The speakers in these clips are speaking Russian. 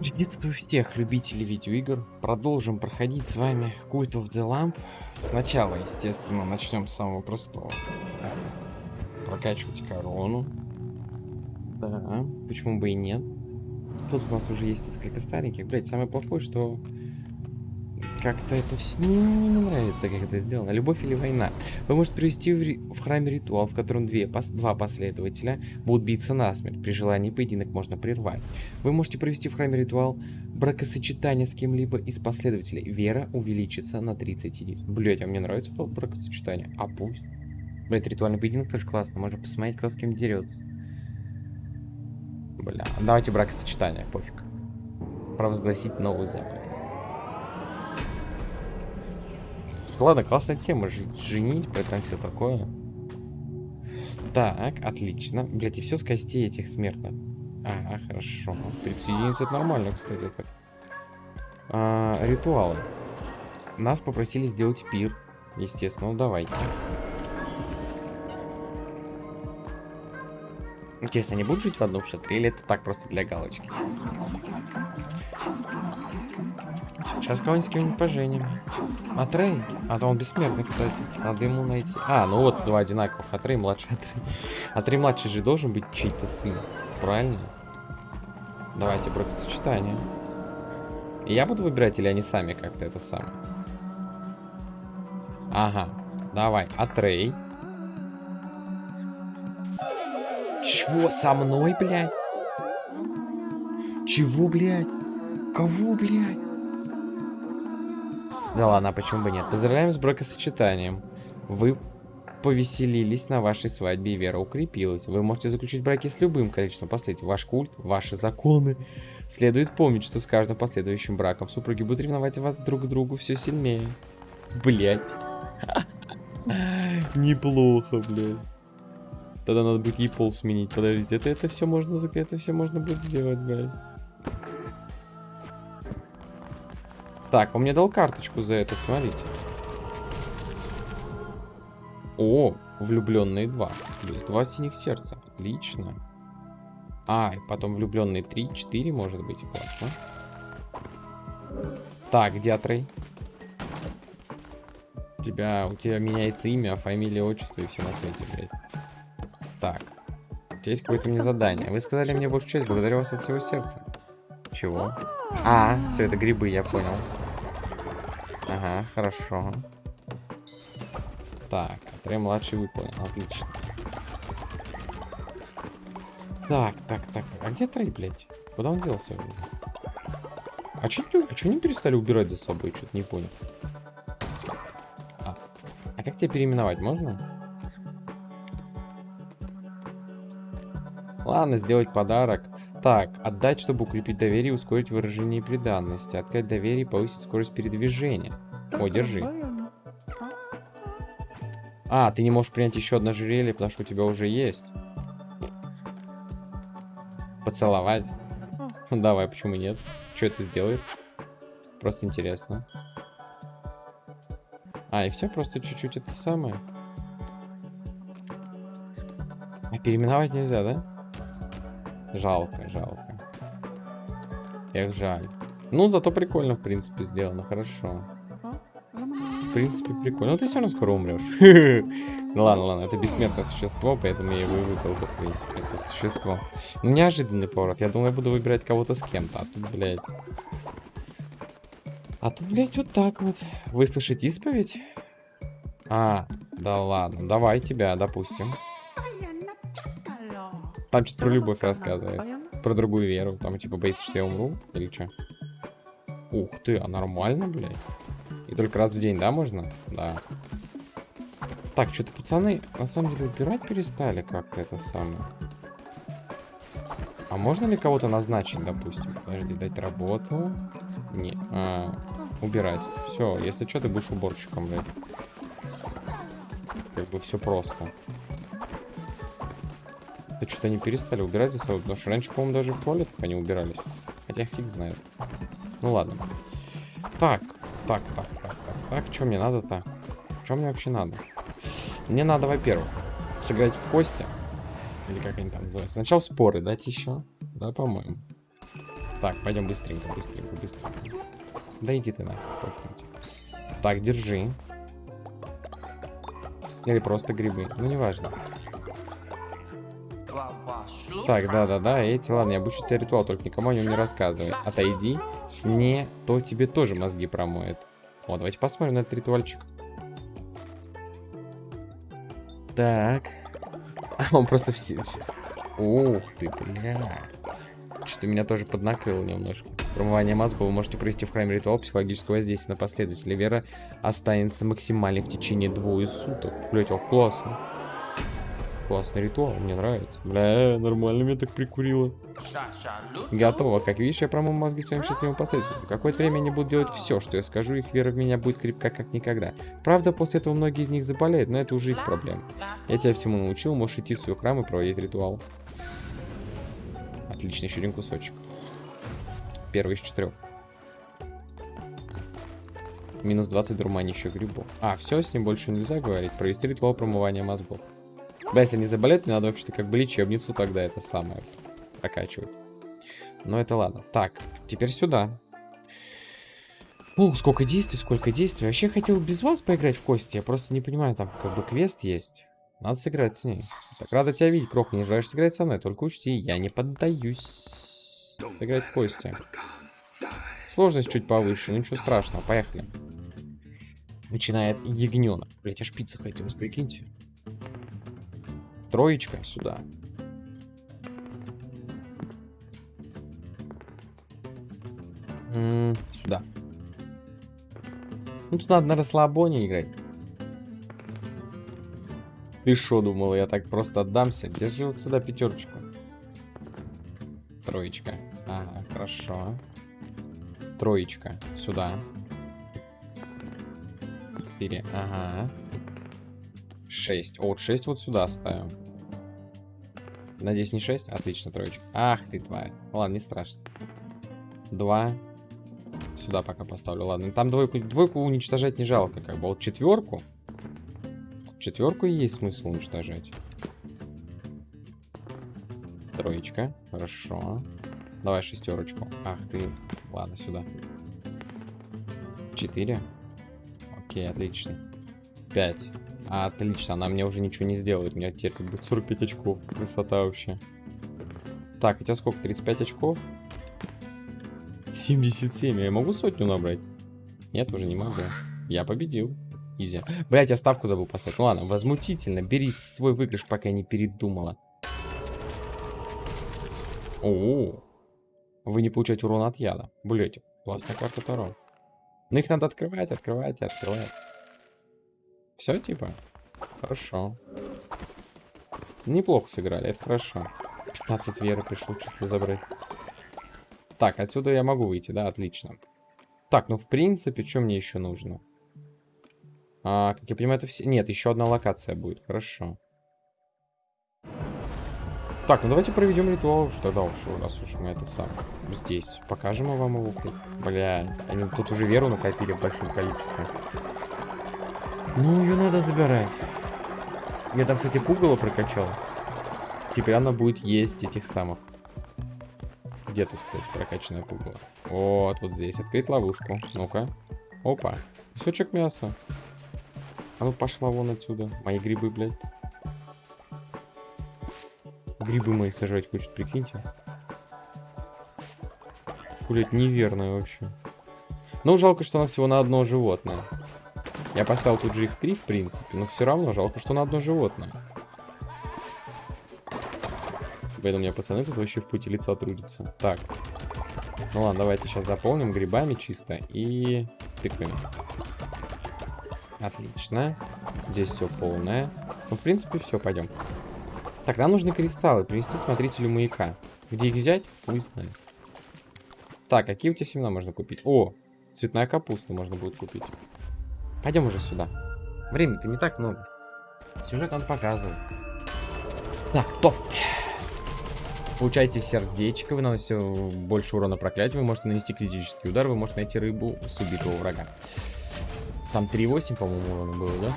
Приветствую всех любителей видеоигр. Продолжим проходить с вами Cult of the Lamp. Сначала, естественно, начнем с самого простого. Прокачивать корону. Да, почему бы и нет. Тут у нас уже есть несколько стареньких. Блять, самое плохое, что как-то это все не, не нравится, как это сделано. Любовь или война. Вы можете привести в, ри... в храме ритуал, в котором две, пос... два последователя будут биться насмерть. При желании поединок можно прервать. Вы можете провести в храме ритуал бракосочетания с кем-либо из последователей. Вера увеличится на 30 единиц. Блять, а мне нравится бракосочетание. А пусть. Блять, ритуальный поединок тоже классно. Можно посмотреть, кто с кем дерется. Бля, давайте бракосочетание, пофиг. Провозгласить новую заповедь. Ладно, классная тема. Женить, поэтому все такое. Так, отлично. Блять, и все с костей этих смертных. А, хорошо. 30 единиц это нормально, кстати. Так. А, ритуалы. Нас попросили сделать пир. Естественно, ну давайте. Интересно, они будут жить в одном шатре или это так просто для галочки? Сейчас кого-нибудь с кем-нибудь поженим. А Трей? А то он бессмертный, кстати. Надо ему найти. А, ну вот два одинаковых. А Трей младший. А Трей, а Трей младший же должен быть чей-то сын. Правильно? Давайте бракосочетание. Я буду выбирать, или они сами как-то это самое? Ага. Давай. А Трей? Чего со мной, блядь? Чего, блядь? Кого, блядь? Да ладно, а почему бы нет? Поздравляем с бракосочетанием. Вы повеселились на вашей свадьбе, и вера укрепилась. Вы можете заключить браки с любым количеством последователей. Ваш культ, ваши законы. Следует помнить, что с каждым последующим браком супруги будут ревновать вас друг к другу все сильнее. Блять. Неплохо, блядь. Тогда надо будет ей пол сменить. Подождите, это, это все можно, это все можно будет сделать, блядь. Так, он мне дал карточку за это, смотрите. О, влюбленные два. Есть два синих сердца. Отлично. А, и потом влюбленные три, четыре, может быть. Классно. Так, где Атрей? У тебя, у тебя меняется имя, фамилия, отчество и все на свете, блядь. Так. У тебя есть какое-то мне задание. Вы сказали мне большую часть, благодарю вас от всего сердца. Чего? А, все это грибы, я понял. Ага, хорошо. Так, Трей младший выполнен. Отлично. Так, так, так. А где Трей, блядь? Куда он делся? А что а чё не перестали убирать за собой? Что-то не понял. А, а как тебя переименовать можно? Ладно, сделать подарок. Так, отдать, чтобы укрепить доверие и ускорить выражение преданности. Открыть доверие и повысить скорость передвижения. О, держи. А, ты не можешь принять еще одно ожерелье, потому что у тебя уже есть. Поцеловать? Ну, давай, почему нет? Что это сделает? Просто интересно. А, и все, просто чуть-чуть это самое. А переименовать нельзя, да? Жалко, жалко. Эх, жаль. Ну, зато прикольно, в принципе, сделано. Хорошо. В принципе, прикольно. Но ты все равно скоро умрешь. ну ладно, ладно, это бессмертное существо, поэтому я его и выбрал, в принципе, это существо. Ну, неожиданный поворот. Я думал, я буду выбирать кого-то с кем-то, а тут, блядь... А тут, блядь, вот так вот. Выслушать исповедь? А, да ладно. Давай тебя, допустим. Там что-то про любовь рассказывает. Про другую веру. Там типа боится, что я умру? Или что? Ух ты, а нормально, блядь? И только раз в день, да, можно? Да. Так, что-то пацаны на самом деле убирать перестали как-то это самое. А можно ли кого-то назначить, допустим? Подожди, дать работу. Не. А, убирать. Все, если что, ты будешь уборщиком, блядь. Как бы все просто. Да что-то они перестали убирать за собой, потому что раньше, по-моему, даже в туалетах они убирались. Хотя фиг знает. Ну ладно. Так, так, так, так, так, так. Что мне надо-то? Что мне вообще надо? Мне надо, во-первых, сыграть в кости. Или как они там называются. Сначала споры дать еще. Да, по-моему. Так, пойдем быстренько, быстренько, быстренько. Да иди ты нафиг, пофиг. Так, держи. Или просто грибы. Ну, неважно. Так, да-да-да, эти, ладно, я обучу тебя ритуал, только никому о нем не рассказывай. Отойди, не, то тебе тоже мозги промоет. Вот, давайте посмотрим на этот ритуальчик. Так. Он просто все... Ух ты, бля. Что меня тоже поднакрыло немножко. Промывание мозгов вы можете провести в храме ритуал психологического воздействия на последователя. Вера останется максимальной в течение двое суток. Блять, о, классно. Классный ритуал, мне нравится. Бля, нормально меня так прикурило. Готово. Как видишь, я промыл мозги своим счастливым последователям. Какое-то время они будут делать все, что я скажу, их вера в меня будет крепка как никогда. Правда, после этого многие из них заболеют, но это уже их проблема. Я тебя всему научил, можешь идти в свой храм и проводить ритуал. Отлично, еще один кусочек. Первый из четырех. Минус 20 дурманящих грибов. А, все, с ним больше нельзя говорить. Провести ритуал промывания мозгов. Да, если они заболеют, мне надо вообще-то как бы лечебницу тогда это самое прокачивать. Но это ладно. Так, теперь сюда. Ух, сколько действий, сколько действий. Вообще хотел без вас поиграть в кости. Я просто не понимаю, там как бы квест есть. Надо сыграть с ней. Так, рада тебя видеть, Крох. Не желаешь сыграть со мной? Только учти, я не поддаюсь. Сыграть в кости. Сложность чуть повыше, но ничего страшного. Поехали. Начинает ягненок. Блять, аж пицца хотелось, прикиньте. Троечка сюда. Сюда. Ну, тут надо на расслабоне играть. Ты что думал, я так просто отдамся? Держи вот сюда пятерочку. Троечка. Ага, хорошо. Троечка. Сюда. Четыре. Ага. 6. О, вот 6 вот сюда ставим. Надеюсь, не 6? Отлично, троечка. Ах ты тварь. Ладно, не страшно. 2. Сюда пока поставлю. Ладно, там двойку, двойку уничтожать не жалко. Как бы вот четверку. Четверку есть смысл уничтожать. Троечка. Хорошо. Давай шестерочку. Ах ты. Ладно, сюда. 4. Окей, отлично. 5. Отлично, она мне уже ничего не сделает. У меня теперь тут будет 45 очков. Красота вообще. Так, у тебя сколько? 35 очков? 77. Я могу сотню набрать? Нет, уже не могу. Я победил. Изи. Блять, я ставку забыл поставить. Ну ладно, возмутительно. Бери свой выигрыш, пока я не передумала. О, -о, -о. Вы не получаете урон от яда. Блять, классная карта Таро. Но их надо открывать, открывать открывать. Все, типа? Хорошо. Неплохо сыграли, это хорошо. 15 веры пришло чисто забрать. Так, отсюда я могу выйти, да, отлично. Так, ну в принципе, что мне еще нужно? А, как я понимаю, это все... Нет, еще одна локация будет, хорошо. Так, ну давайте проведем ритуал что тогда уж, раз уж мы это сам здесь. Покажем вам его. Бля, они тут уже веру накопили в большом количестве. Ну, ее надо забирать. Я там, кстати, пугало прокачал. Теперь она будет есть этих самых. Где тут, кстати, прокачанная пугало? Вот, вот здесь. Открыть ловушку. Ну-ка. Опа. Кусочек мяса. А ну пошла вон отсюда. Мои грибы, блядь. Грибы мои сажать хочет, прикиньте. Блять, неверно вообще. Ну, жалко, что она всего на одно животное. Я поставил тут же их три, в принципе, но все равно жалко, что на одно животное. Поэтому у меня пацаны тут вообще в пути лица трудятся. Так. Ну ладно, давайте сейчас заполним грибами чисто и тыквами. Отлично. Здесь все полное. Ну, в принципе, все, пойдем. Так, нам нужны кристаллы. Принести смотрителю маяка. Где их взять? Пусть знает. Так, какие у тебя семена можно купить? О, цветная капуста можно будет купить. Пойдем уже сюда. Времени-то не так много. Сюжет надо показывать. Так, топ. Получаете сердечко, вы наносите больше урона проклятия, вы можете нанести критический удар, вы можете найти рыбу с убитого врага. Там 3,8, по-моему, урона было, да?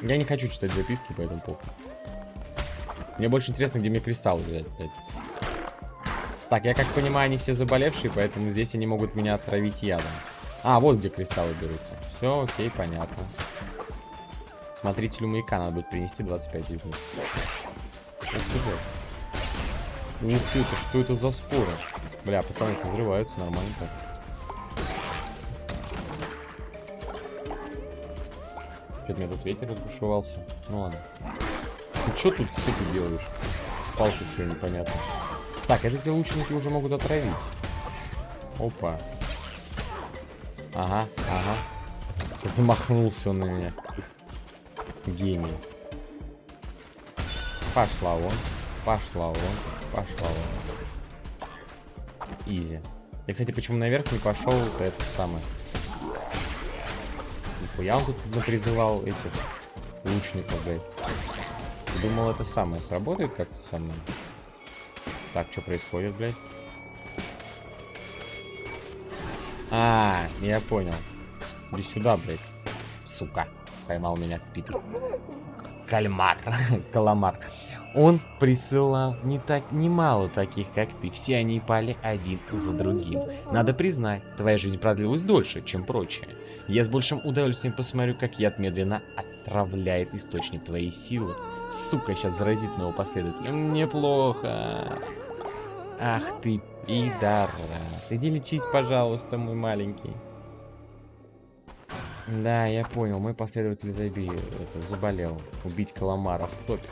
Я не хочу читать записки, поэтому похуй. Мне больше интересно, где мне кристаллы взять. Так, я как понимаю, они все заболевшие, поэтому здесь они могут меня отравить ядом. А, вот где кристаллы берутся. Все, окей, понятно. Смотрителю маяка надо будет принести 25 из них. Ух ты, это что это за споры? Бля, пацаны-то взрываются нормально так. Что-то меня тут ветер разбушевался. Ну ладно. Ты что тут все ты делаешь? С палкой все непонятно. Так, эти лучники уже могут отравить. Опа. Ага, ага. Замахнулся он на меня. Гений. Пошла вон. Пошла вон. Пошла вон. Изи. Я, кстати, почему наверх не пошел, то это самое. Нихуя он тут призывал этих лучников, блядь. Думал, это самое сработает как-то со мной. Так, что происходит, блядь? А, я понял. Иди сюда, блядь. Сука. Поймал меня Питер. Кальмар. Каламар. Он присылал не так немало таких, как ты. Все они пали один за другим. Надо признать, твоя жизнь продлилась дольше, чем прочие. Я с большим удовольствием посмотрю, как яд медленно отравляет источник твоей силы. Сука, сейчас заразит моего последователя. Неплохо. Ах ты, пидорас. Иди лечись, пожалуйста, мой маленький. Да, я понял. Мой последователь заби... Это, заболел. Убить каламара в топе.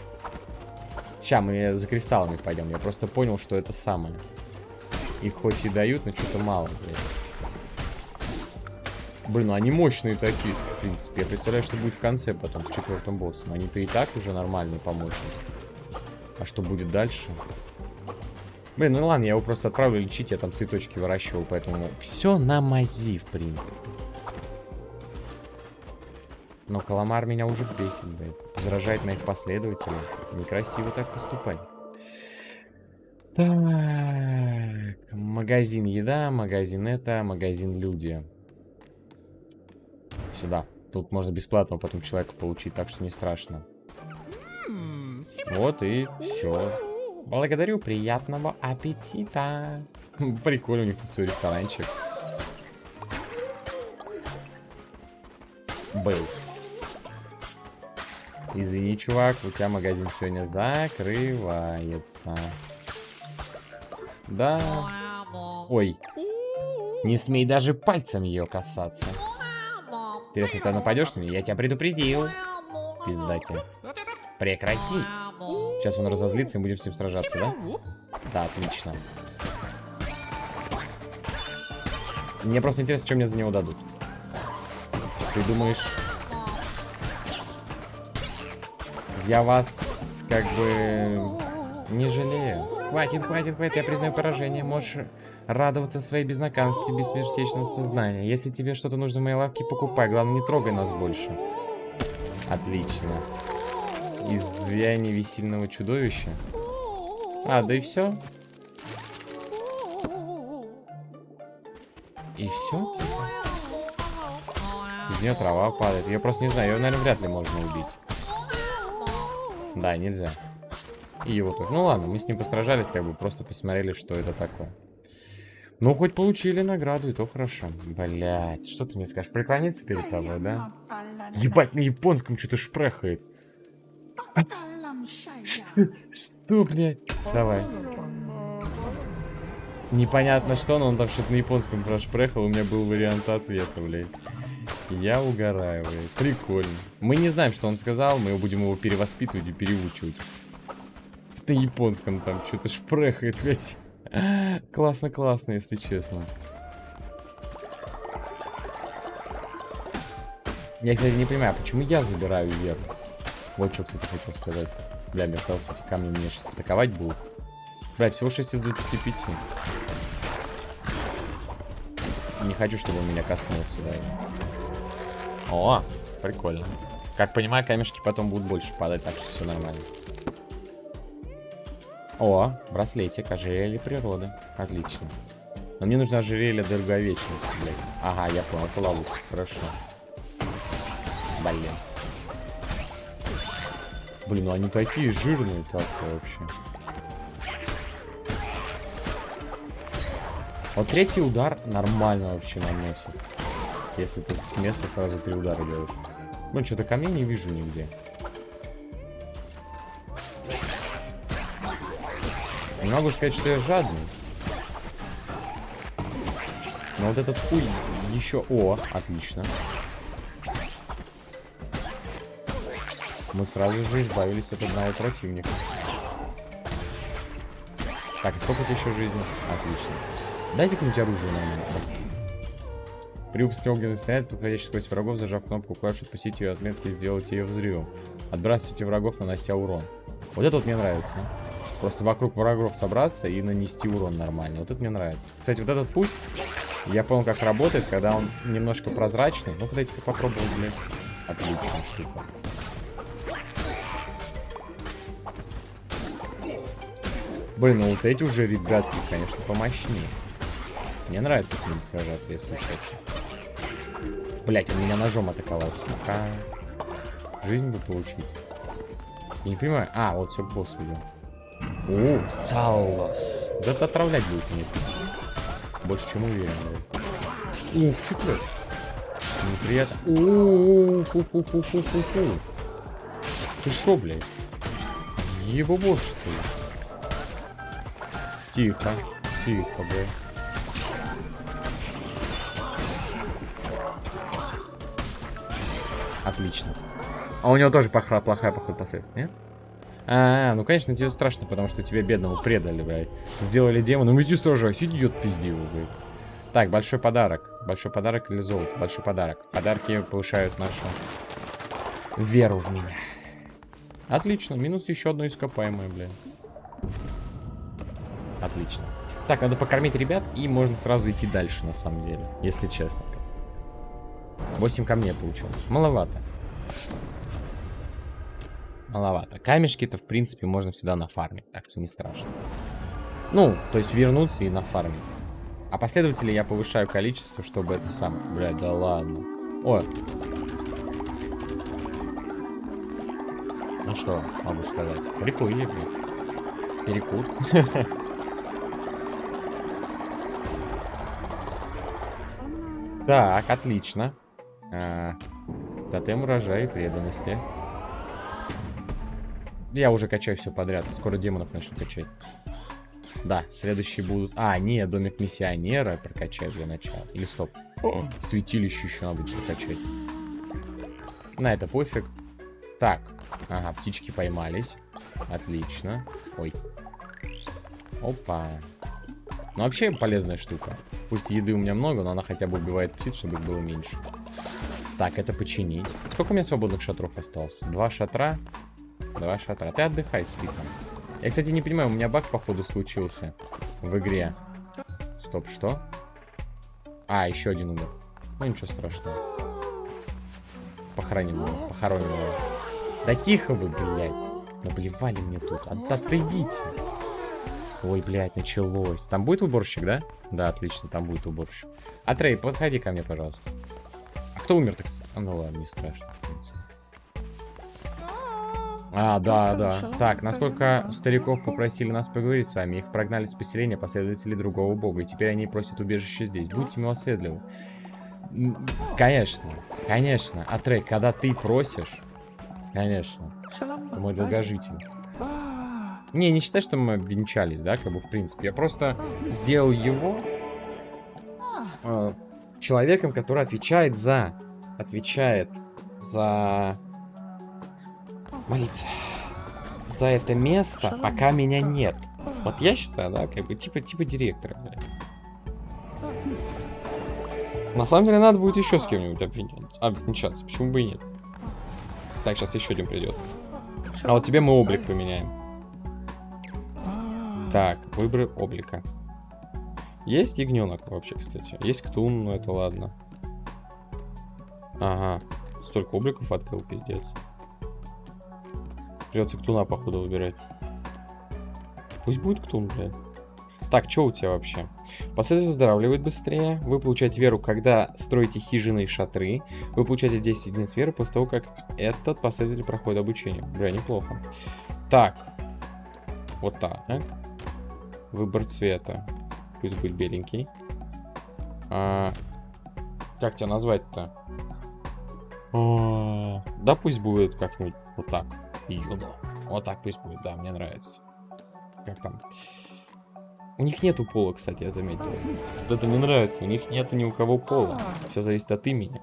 Сейчас мы за кристаллами пойдем. Я просто понял, что это самое. Их хоть и дают, но что-то мало, блядь. Блин, ну они мощные такие, в принципе. Я представляю, что будет в конце потом, с четвертым боссом. Они-то и так уже нормальные по А что будет дальше? Блин, ну ладно, я его просто отправлю лечить, я там цветочки выращивал, поэтому все на мази, в принципе. Но Каламар меня уже бесит, блядь. Заражает моих последователей. Некрасиво так поступать. Так, магазин еда, магазин это, магазин люди. Сюда. Тут можно бесплатно потом человека получить, так что не страшно. Вот и все. Благодарю, приятного аппетита. Прикольно, у них тут свой ресторанчик. Был. Извини, чувак, у тебя магазин сегодня закрывается. Да. Ой. Не смей даже пальцем ее касаться. Интересно, ты нападешь на меня? Я тебя предупредил. Пиздате. Прекрати. Сейчас он разозлится и будем с ним сражаться, да? Да, отлично. Мне просто интересно, что мне за него дадут. Ты думаешь... Я вас, как бы, не жалею. Хватит, хватит, хватит, я признаю поражение. Можешь радоваться своей безнаказанности, бессмертечного сознания. Если тебе что-то нужно в моей лавке, покупай. Главное, не трогай нас больше. Отлично. Изваяние весельного чудовища. А, да и все. И все? Из нее трава падает. Я просто не знаю, ее, наверное, вряд ли можно убить. Да, нельзя. И его тоже. Ну ладно, мы с ним постражались, как бы просто посмотрели, что это такое. Ну, хоть получили награду, и то хорошо. Блять, что ты мне скажешь? Преклониться перед тобой, да? Ебать, на японском что-то шпрехает. Что, блядь? Давай. Непонятно что, но он там что-то на японском прошпрехал. У меня был вариант ответа, блядь. Я угораю, блядь. Прикольно. Мы не знаем, что он сказал. Мы будем его перевоспитывать и переучивать. На японском там что-то шпрехает, блядь. Классно-классно, если честно. Я, кстати, не понимаю, почему я забираю веру? Вот что, кстати, хотел сказать. Бля, мне казалось, эти камни меня сейчас атаковать будут. Бля, всего 6 из 25. Не хочу, чтобы он меня коснулся, да. О, прикольно. Как понимаю, камешки потом будут больше падать, так что все нормально. О, браслетик, ожерелье природы. Отлично. Но мне нужно ожерелье долговечности, блядь. Ага, я понял, это ловушка. Хорошо. Блин. Блин, ну они такие жирные так вообще. Вот третий удар нормально вообще наносит. Если ты с места сразу три удара делаешь. Ну, что-то камней не вижу нигде. Не могу сказать, что я жадный. Но вот этот хуй еще... О, отлично. Мы сразу же избавились от одного противника. Так, сколько у еще жизни? Отлично. Дайте какое-нибудь оружие нормально. При выпуске огненный снаряд, подходящий сквозь врагов, зажав кнопку клавиши, отпустить ее отметки и сделать ее взрывом. Отбрасывайте врагов, нанося урон. Вот это вот мне нравится. Просто вокруг врагов собраться и нанести урон нормально. Вот это мне нравится. Кстати, вот этот путь, я понял, как работает, когда он немножко прозрачный. Ну-ка, дайте-ка попробовать, блядь. Отличная штука. Блин, ну вот эти уже ребятки, конечно, помощнее. Мне нравится с ними сражаться, если честно. Блять, он меня ножом атаковал. Сука. Жизнь бы получить. Я не понимаю. А, вот все, босс видел. О, Саллос. Да это отравлять будет нет. Больше чем уверен, блядь. Ух ты, блядь. Неприятно. Ууу, фу фу фу фу фу фу Ты шо, блядь? Его босс, что ли? Тихо, тихо, блядь. Отлично. А у него тоже плохая, плохая походу, последняя, нет? А, -а, ну конечно тебе страшно, потому что тебе бедному предали, блядь. Сделали демона, ну иди сражайся, идиот пиздивый, блядь. Так, большой подарок. Большой подарок или золото? Большой подарок. Подарки повышают нашу веру в меня. Отлично, минус еще одно ископаемое, блядь. Отлично. Так, надо покормить ребят, и можно сразу идти дальше, на самом деле, если честно. 8 камней получилось. Маловато. Маловато. Камешки-то, в принципе, можно всегда нафармить, так что не страшно. Ну, то есть вернуться и нафармить. А последователей я повышаю количество, чтобы это сам... Блядь, да ладно. О. Ну что, могу сказать. Приплыли, блядь. Перекур. Так, отлично. А, тотем урожая и преданности. Я уже качаю все подряд. Скоро демонов начну качать. Да, следующие будут... А, не, домик миссионера прокачаю для начала. Или стоп. О, святилище еще надо прокачать. На это пофиг. Так. Ага, птички поймались. Отлично. Ой. Опа. Ну, вообще полезная штука. Пусть еды у меня много, но она хотя бы убивает птиц, чтобы их было меньше. Так, это починить. Сколько у меня свободных шатров осталось? Два шатра. Два шатра. Ты отдыхай, спи там. Я, кстати, не понимаю, у меня баг, походу, случился в игре. Стоп, что? А, еще один умер. Ну, ничего страшного. Похороним его, похороним его. Да тихо вы, блядь. Наблевали мне тут. От отойдите. Ой, блядь, началось. Там будет уборщик, да? Да, отлично, там будет уборщик. Атрей, подходи ко мне, пожалуйста. А кто умер-то, кстати? А, ну ладно, не страшно. А, да, да. Так, насколько стариков попросили нас поговорить с вами, их прогнали с поселения последователи другого бога, и теперь они просят убежище здесь. Будьте милосердливы. Конечно, конечно. Атрей, когда ты просишь, конечно, ты мой долгожитель. Не, не считай, что мы венчались, да, как бы, в принципе. Я просто сделал его э, человеком, который отвечает за... Отвечает за... Молиться. За это место, пока меня нет. Вот я считаю, да, как бы, типа, типа директора, блядь. На самом деле, надо будет еще с кем-нибудь обвенчаться. Почему бы и нет? Так, сейчас еще один придет. А вот тебе мы облик поменяем. Так, выбор облика. Есть ягненок вообще, кстати. Есть ктун, но это ладно. Ага. Столько обликов открыл, пиздец. Придется ктуна, походу, выбирать. Пусть будет ктун, блядь. Так, что у тебя вообще? Последователь выздоравливает быстрее. Вы получаете веру, когда строите хижины и шатры. Вы получаете 10 единиц веры после того, как этот последователь проходит обучение. Бля, неплохо. Так. Вот так. Выбор цвета. пусть будет беленький. А, как тебя назвать-то? А, да пусть будет как-нибудь вот так. Юно. Вот так пусть будет, да, мне нравится. Как там? У них нету пола, кстати, я заметил. Вот это мне нравится. У них нету ни у кого пола. Все зависит от имени.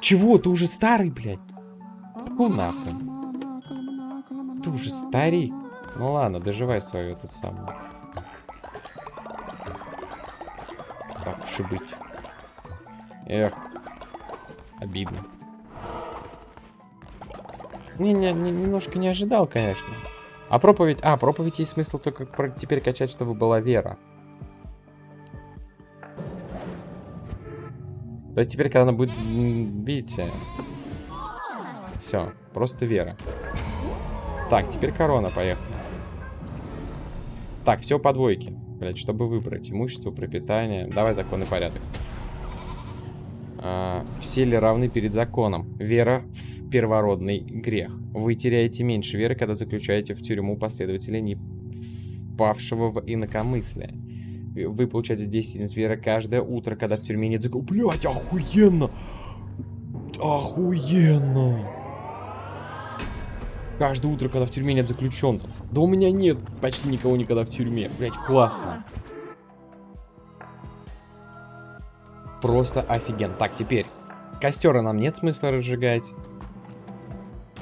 Чего? Ты уже старый, блядь? Ну нахуй. Ты уже старик. Ну ладно, доживай свою эту самую. Так уж и быть. Эх. Обидно. Не, не, не, немножко не ожидал, конечно. А проповедь... А, проповедь есть смысл только теперь качать, чтобы была вера. То есть теперь, когда она будет... Видите? Все, просто вера. Так, теперь корона, поехали. Так, все по двойке. Блять, чтобы выбрать. Имущество, пропитание. Давай законный порядок. А, все ли равны перед законом? Вера в первородный грех. Вы теряете меньше веры, когда заключаете в тюрьму последователя не впавшего в инакомыслие. Вы получаете 10 единиц веры каждое утро, когда в тюрьме нет закона. Блять, охуенно! Охуенно! Каждое утро, когда в тюрьме нет заключенных. Да у меня нет почти никого никогда в тюрьме. Блять, классно. Просто офиген. Так, теперь. Костера нам нет смысла разжигать.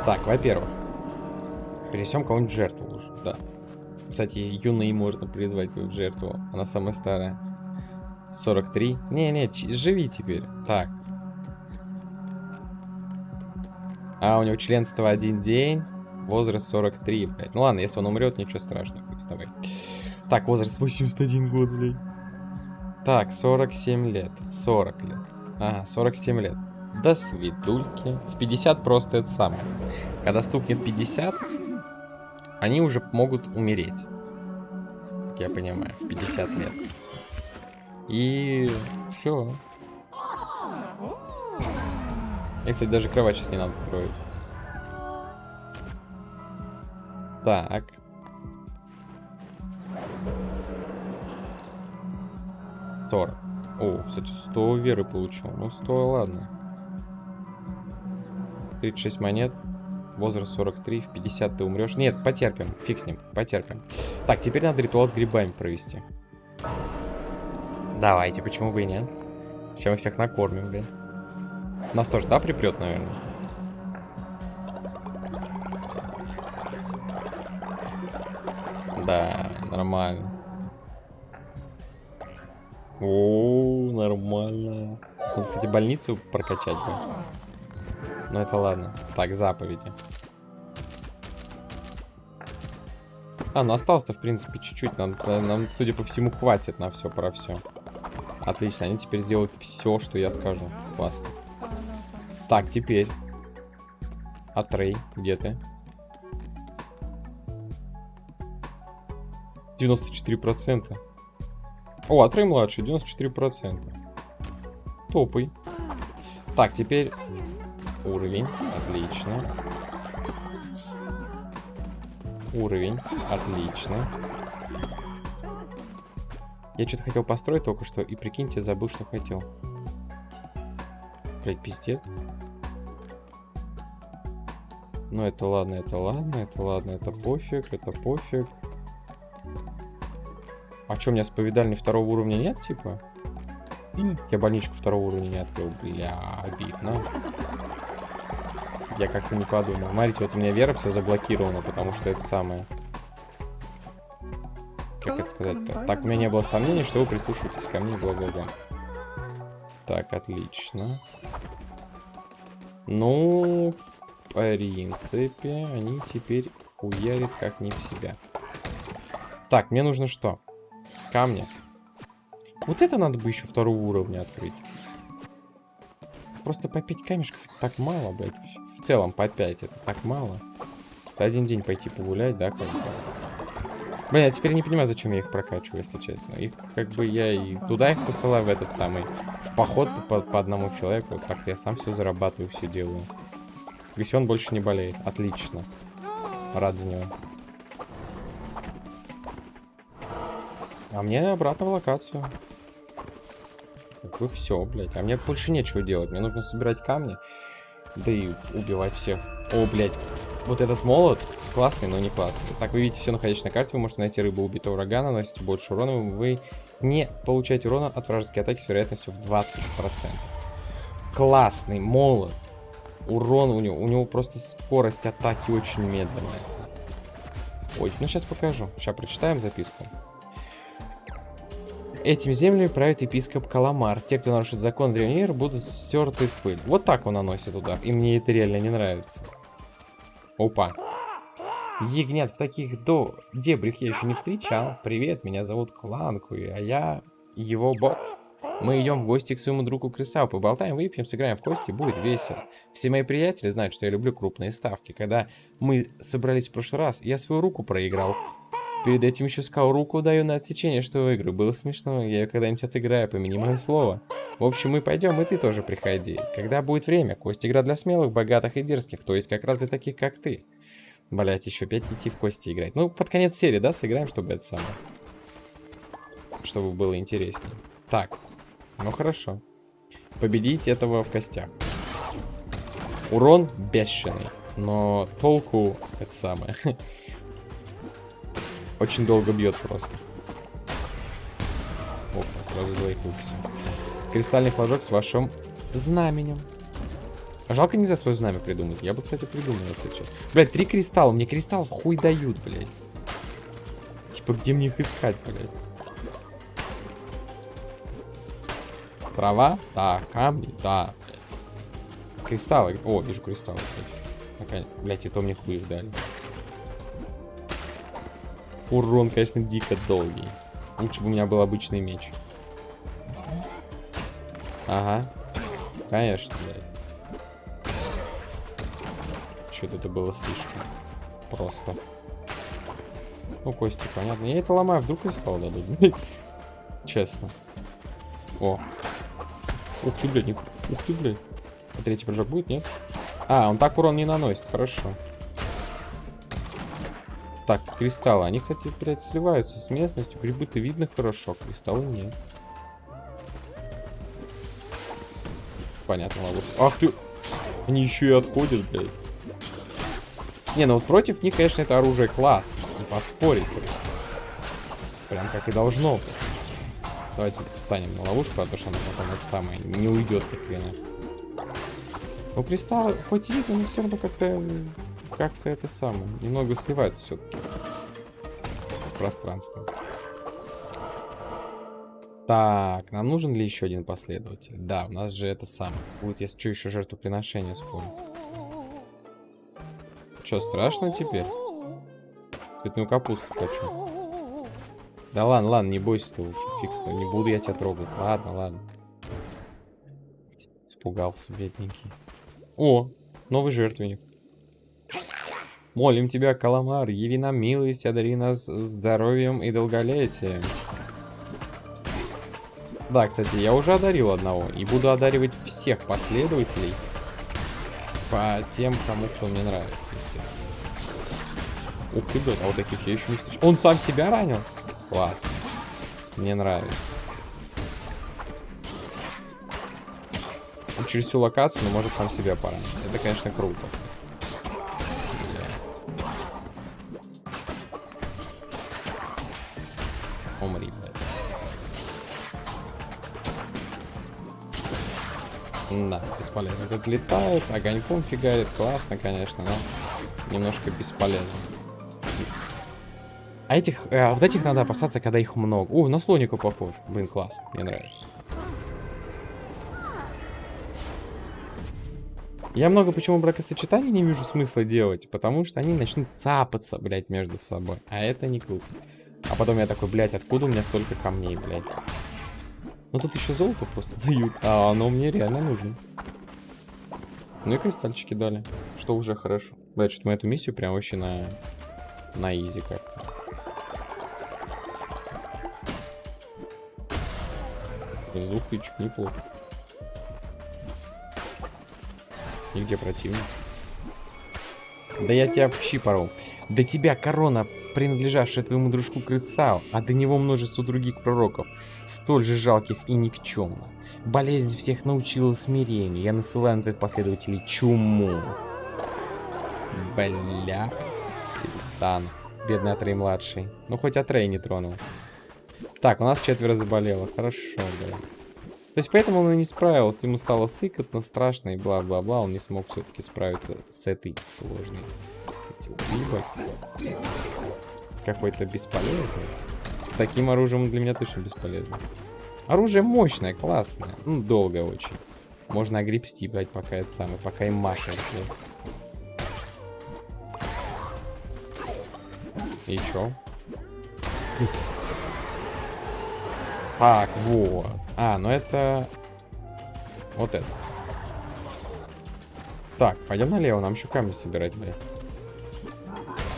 Так, во-первых. Перенесем кого-нибудь жертву уже, да. Кстати, юной можно призвать в жертву. Она самая старая. 43. Не-не, живи теперь. Так. А, у него членство один день. Возраст 43, блядь. Ну ладно, если он умрет, ничего страшного, хуй с тобой. Так, возраст 81 год, блядь. Так, 47 лет. 40 лет. Ага, 47 лет. До свидульки. В 50 просто это самое. Когда стукнет 50, они уже могут умереть. Как я понимаю, в 50 лет. И все. И, кстати, даже кровать сейчас не надо строить. Так. Сорок. О, кстати, 100 веры получил. Ну, 100, ладно. 36 монет. Возраст 43. В 50 ты умрешь. Нет, потерпим. Фиг с ним. Потерпим. Так, теперь надо ритуал с грибами провести. Давайте, почему бы и нет? Сейчас мы всех накормим, блин. Нас тоже, да, припрет, наверное? Да, нормально. О, нормально. Надо, кстати, больницу прокачать бы. Ну это ладно. Так, заповеди. А, ну осталось-то, в принципе, чуть-чуть. Нам, нам, судя по всему, хватит на все про все. Отлично, они теперь сделают все, что я скажу. Классно. Так, теперь. Атрей, где ты? 94%. О, Атрей младший, 94%. Топай. Так, теперь уровень. Отлично. Уровень. Отлично. Я что-то хотел построить только что, и прикиньте, забыл, что хотел. Блять, пиздец. Ну, это ладно, это ладно, это ладно, это пофиг, это пофиг. А что, у меня споведальни второго уровня нет, типа? Я больничку второго уровня не открыл. Бля, обидно. Я как-то не подумал. Смотрите, вот у меня вера все заблокирована, потому что это самое. Как это сказать-то? Так, у меня не было сомнений, что вы прислушиваетесь ко мне, бла-бла-бла. Так, отлично. Ну, в принципе, они теперь уярят как не в себя. Так, мне нужно что? Камни. Вот это надо бы еще второго уровня открыть. Просто по 5 камешков так мало, блядь. В целом по 5 это так мало. Это один день пойти погулять, да, как бы. Блин, я теперь не понимаю, зачем я их прокачиваю, если честно. Их, как бы, я и туда их посылаю, в этот самый, в поход по, по одному человеку. Вот как-то я сам все зарабатываю, все делаю. Если он больше не болеет. А мне обратно в локацию. Бы все, блядь. А мне больше нечего делать. Мне нужно собирать камни. Да и убивать всех. О, блядь. Вот этот молот классный, но не классный. Так, вы видите все находящее на карте. Вы можете найти рыбу убитого врага, наносите больше урона. Вы не получаете урона от вражеской атаки с вероятностью в 20%. Классный молот. Урон у него, у него просто скорость атаки очень медленная. Ой, ну сейчас покажу. Сейчас прочитаем записку. Этими землями правит епископ Каламар. Те, кто нарушит закон Древнир, будут стерты в пыль. Вот так он наносит удар. И мне это реально не нравится. Опа. Ягнят в таких до дебрях я еще не встречал. Привет, меня зовут Кланкуи, а я его бог. Мы идем в гости к своему другу Крисау, поболтаем, выпьем, сыграем в кости, будет весело. Все мои приятели знают, что я люблю крупные ставки. Когда мы собрались в прошлый раз, я свою руку проиграл. Перед этим еще сказал, руку даю на отсечение, что выиграю. Было смешно, я ее когда-нибудь отыграю, помяни мое слово. В общем, мы пойдем, и ты тоже приходи. Когда будет время, кость игра для смелых, богатых и дерзких, то есть как раз для таких, как ты. Блять, еще опять идти в кости играть. Ну, под конец серии, да, сыграем, чтобы это самое. Чтобы было интереснее. Так, ну хорошо. Победить этого в костях. Урон бешеный. Но толку это самое. Очень долго бьет просто. Опа, сразу двоих выписал. Кристальный флажок с вашим знаменем. Жалко нельзя свое знамя придумать. Я бы, кстати, придумал, если что. Блять, три кристалла. Мне кристаллов хуй дают, блядь. Типа, где мне их искать, блядь? Трава? Да. Камни? Да. Кристаллы. О, вижу кристаллы, кстати. Блять, и то мне хуй их дали. Урон, конечно, дико долгий. Лучше бы у меня был обычный меч. Ага. Конечно, блядь. Что-то это было слишком просто. Ну, кости, понятно. Я это ломаю, вдруг кристалл дадут. Честно. О, Ух ты, блядь, ух ты, блядь. А третий прыжок будет, нет? А, он так урон не наносит, хорошо. Так, кристаллы. Они, кстати, блядь, сливаются с местностью. Грибы-то видно хорошо, кристаллы нет. Понятно, ловушка. Ах ты! Они еще и отходят, блядь. Не, ну вот против них, конечно, это оружие класс. Не поспорить, блядь. Прям как и должно быть. Давайте встанем на ловушку, а то что она потом это самое не уйдет как хрена. Ну, кристаллы, хоть и видно, но все равно как-то как-то это самое. Немного сливается все-таки с пространством. Так, нам нужен ли еще один последователь? Да, у нас же это самое. Будет, если что, еще жертвоприношение скоро. Что, страшно теперь? Цветную капусту хочу. Да ладно, ладно, не бойся ты уже. Фикс, не буду я тебя трогать. Ладно, ладно. Испугался, бедненький. О, новый жертвенник. Молим тебя, Каламар, яви нам милость, одари нас здоровьем и долголетием. Да, кстати, я уже одарил одного. И буду одаривать всех последователей по тем, кому кто мне нравится, естественно. Ух ты, блядь, а вот таких я еще не слышал. Он сам себя ранил? Класс. Мне нравится. Он через всю локацию, но может сам себя поранить. Это, конечно, круто. Бесполезно. Этот летает, огоньком фигарит. Классно, конечно, но немножко бесполезно. А этих, э, вот этих надо опасаться, когда их много. О, на слоника похож. Блин, класс, мне нравится. Я много почему бракосочетаний не вижу смысла делать, потому что они начнут цапаться, блядь, между собой. А это не круто. А потом я такой, блядь, откуда у меня столько камней, блядь? Ну тут еще золото просто дают, а оно мне реально нужно. Ну и кристальчики дали, что уже хорошо. Блядь, что мы эту миссию прям вообще на, на изи как-то. Из двух тычек неплохо. И где противник? Да я тебя в щи порол. Да тебя корона принадлежавшее твоему дружку Крысау, а до него множество других пророков, столь же жалких и никчемных. Болезнь всех научила смирению. Я насылаю на твоих последователей чуму. Бля. Перестан. Бедный Атрей младший. Ну, хоть Атрей не тронул. Так, у нас четверо заболело. Хорошо, бля. То есть поэтому он и не справился. Ему стало сыкотно, страшно и бла-бла-бла. Он не смог все-таки справиться с этой сложной. Какой-то бесполезный. С таким оружием для меня точно бесполезно. Оружие мощное, классное. Ну, долго очень. Можно огребсти, блядь, пока это самое, пока им машет, И чё? Так, вот. А, ну это... Вот это. Так, пойдем налево, нам еще камни собирать, блядь.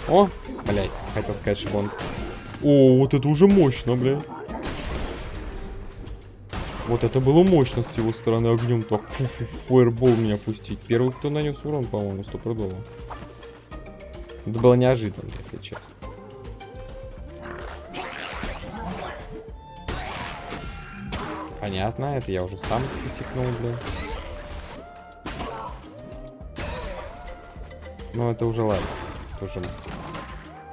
О, блядь, хотел сказать, что он... О, вот это уже мощно, блядь. Вот это было мощно с его стороны огнем так фу -фу, фаербол меня пустить. Первый, кто нанес урон, по-моему, стопудово. Это было неожиданно, если честно. Понятно, это я уже сам посекнул, бля. Ну, это уже ладно. Тоже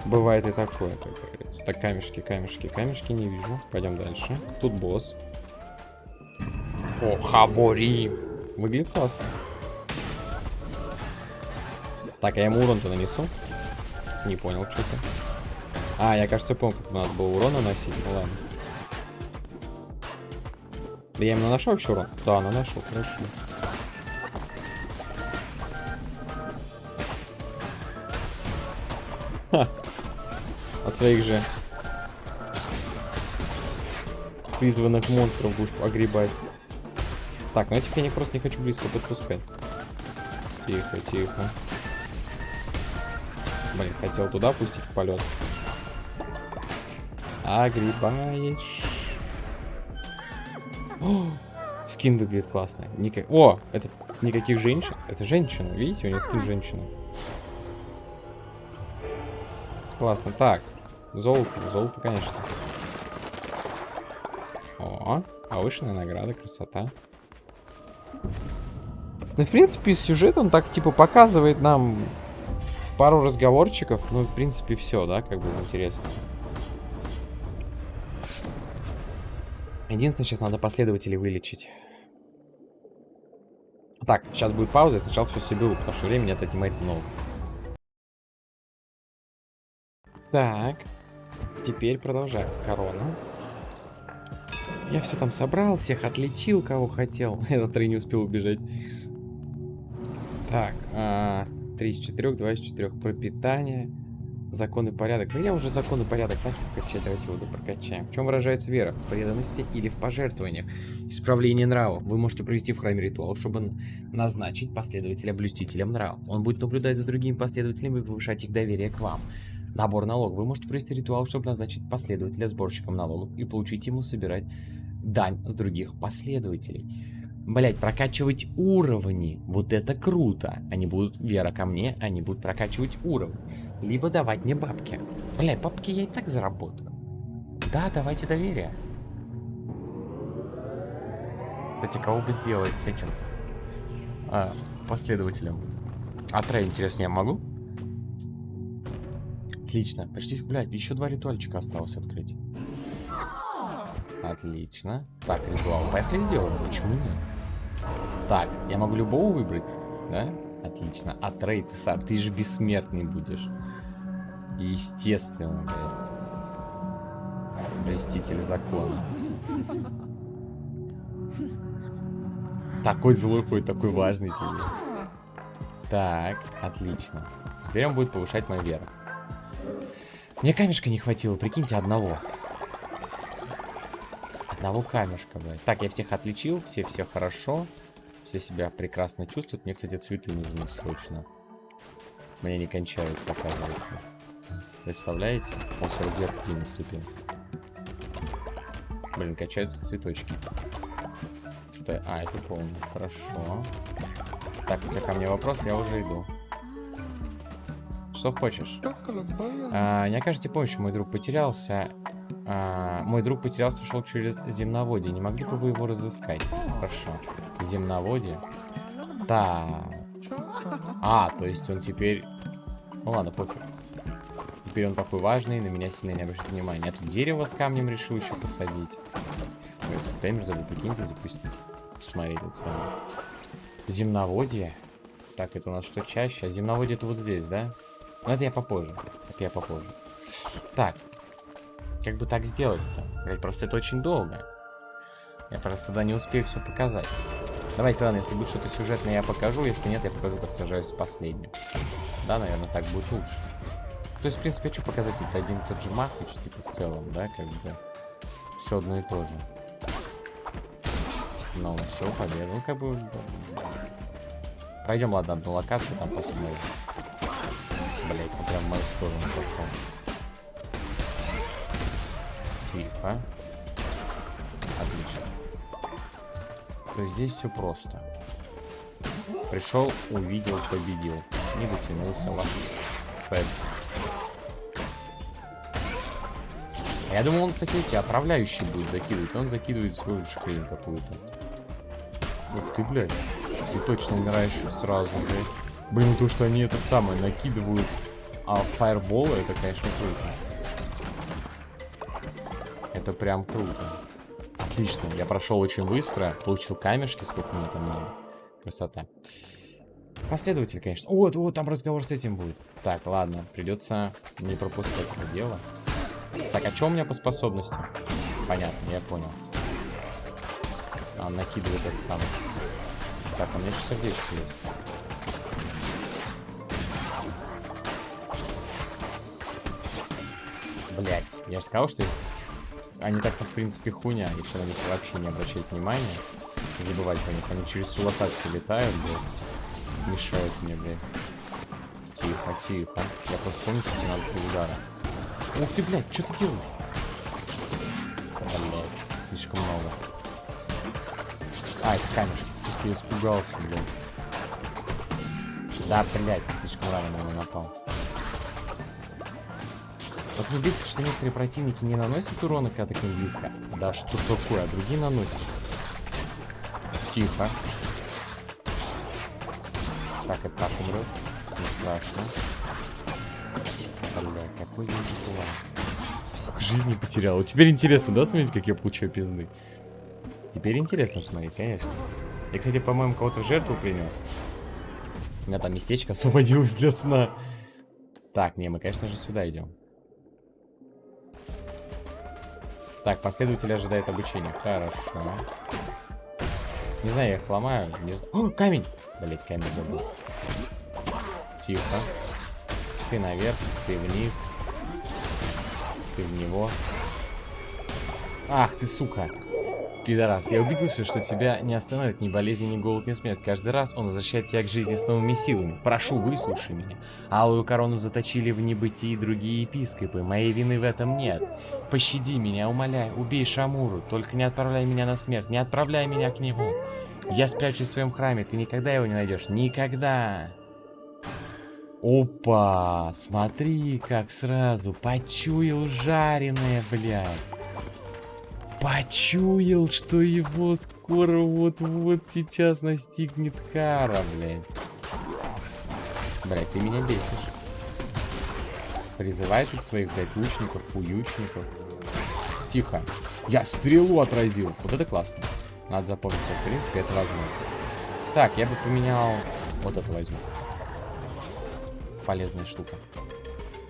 бывает и такое, как говорится. Так, камешки, камешки, камешки не вижу. Пойдем дальше. Тут босс. О, Хабори. Выглядит классно. Так, а я ему урон-то нанесу? Не понял, что-то. А, я, кажется, помню, как надо было урон наносить. Ну ладно. Я именно нашел вообще урон? Да, наношу, хорошо. От своих же призванных монстров будешь огребать. Так, ну этих я не просто не хочу близко подпускать. Тихо, тихо. Блин, хотел туда пустить в полет. Огребаешь. О, скин выглядит классно. Ника... О, это никаких женщин. Это женщина, видите, у нее скин женщины. Классно. Так, золото, золото, конечно. О, повышенная награда, красота. Ну, в принципе, сюжет, он так, типа, показывает нам пару разговорчиков. Ну, в принципе, все, да, как бы интересно. Единственное, сейчас надо последователей вылечить. Так, сейчас будет пауза, я сначала все соберу, потому что времени это отнимает много. Так, теперь продолжаем. Корона. Я все там собрал, всех отличил, кого хотел. Этот три не успел убежать. Так, а, 3 из 4, 2 из 4. Пропитание, закон и порядок. Ну, я уже закон и порядок начал качать, давайте его прокачаем. В чем выражается вера? В преданности или в пожертвованиях? Исправление нрава. Вы можете провести в храме ритуал, чтобы назначить последователя блюстителем нрава. Он будет наблюдать за другими последователями и повышать их доверие к вам. Набор налогов. Вы можете провести ритуал, чтобы назначить последователя сборщиком налогов и получить ему собирать дань с других последователей. Блять, прокачивать уровни. Вот это круто. Они будут, вера ко мне, они будут прокачивать уровни. Либо давать мне бабки. Блять, бабки я и так заработаю. Да, давайте доверие. Кстати, кого бы сделать с этим а, последователем? А трей, интересно, я могу? Отлично. Почти, блядь, еще два ритуальчика осталось открыть. Отлично. Так, ритуал. Поехали сделаем. Почему нет? Так, я могу любого выбрать, да? Отлично. А трейд, Сар, ты же бессмертный будешь. Естественно, блядь. Блеститель закона. Такой злой хоть, такой важный тебе. Так, отлично. Теперь он будет повышать мою веру. Мне камешка не хватило, прикиньте, одного. Одного камешка, блядь. Так, я всех отличил, все все хорошо. Все себя прекрасно чувствуют. Мне, кстати, цветы нужны срочно. Мне не кончаются, оказывается. Представляете? Он 42 пути наступил. Блин, качаются цветочки. Стой. А, это помню. Хорошо. Так, у тебя ко мне вопрос, я уже иду. Что хочешь. А, не окажете помощи, мой друг потерялся. А, мой друг потерялся, шел через земноводие. Не могли бы вы его разыскать? Хорошо. Земноводие. Так. А, то есть он теперь... Ну ладно, пофиг. Теперь он такой важный, на меня сильно не обращает внимания. Я тут дерево с камнем решил еще посадить. Таймер забыл, прикиньте, запустить. Смотри, тут самое. Земноводие. Так, это у нас что чаще? А земноводие это вот здесь, да? Ну, это я попозже. Это я попозже. Так. Как бы так сделать-то? Просто это очень долго. Я просто туда не успею все показать. Давайте, ладно, если будет что-то сюжетное, я покажу. Если нет, я покажу, как сражаюсь с последним. Да, наверное, так будет лучше. То есть, в принципе, хочу показать это один и тот же матч, типа, в целом, да, как бы. Все одно и то же. Ну, все, победа. Ну, как бы... Пройдем, ладно, одну локацию, там посмотрим. Блять, ну прям в мою сторону пошел. Тихо. Отлично. То есть здесь все просто. Пришел, увидел, победил. Не дотянулся, ладно. Я думал, он, кстати, эти отправляющие будет закидывать. Он закидывает свою хрень какую-то. Ух ты, блядь. Ты точно умираешь сразу, блядь. Блин, то, что они это самое накидывают а фаерболы, это, конечно, круто. Это прям круто. Отлично. Я прошел очень быстро. Получил камешки, сколько мне там надо. Красота. Последователь, конечно. Вот, вот, там разговор с этим будет. Так, ладно. Придется не пропускать это дело. Так, а что у меня по способностям? Понятно, я понял. Он накидывает этот самый. Так, у меня еще сердечко есть. Блять, я же сказал, что они так-то в принципе хуйня, если на них вообще не обращать внимания. Забывать про них. Они через всю локацию летают, блядь. Мешают мне, блядь. Тихо, тихо. Я просто помню, что тебе надо три удара. Ух ты, блядь, что ты делаешь? Блядь, слишком много. А, это камешек. Ты испугался, блядь. Да, блядь, слишком рано на него напал. Вот мне бесит, что некоторые противники не наносят урона, когда к ним близко. Да что такое, а другие наносят. Тихо. Так, это так умрет. Не страшно. Бля, какой я план. Столько жизни потерял. Теперь интересно, да, смотреть, как я получаю пизды? Теперь интересно смотреть, конечно. Я, кстати, по-моему, кого-то в жертву принес. У меня там местечко освободилось для сна. Так, не, мы, конечно же, сюда идем. Так, последователь ожидает обучения. Хорошо. Не знаю, я их ломаю. Не. О, камень! Блять, камень забыл. Тихо. Ты наверх, ты вниз. Ты в него. Ах ты, сука. Пидорас, я убедился, что тебя не остановит ни болезнь, ни голод, ни смерть. Каждый раз он возвращает тебя к жизни с новыми силами. Прошу, выслушай меня. Алую корону заточили в небытии другие епископы. Моей вины в этом нет. Пощади меня, умоляй, убей Шамуру. Только не отправляй меня на смерть, не отправляй меня к нему. Я спрячусь в своем храме, ты никогда его не найдешь. Никогда. Опа, смотри, как сразу почуял жареное, блядь. Почуял, что его скоро вот-вот сейчас настигнет кара, блядь. Блядь, ты меня бесишь. Призывай тут своих, блядь, лучников, уючников. Тихо. Я стрелу отразил. Вот это классно. Надо запомнить, в принципе, это возможно. Так, я бы поменял... Вот это возьму полезная штука.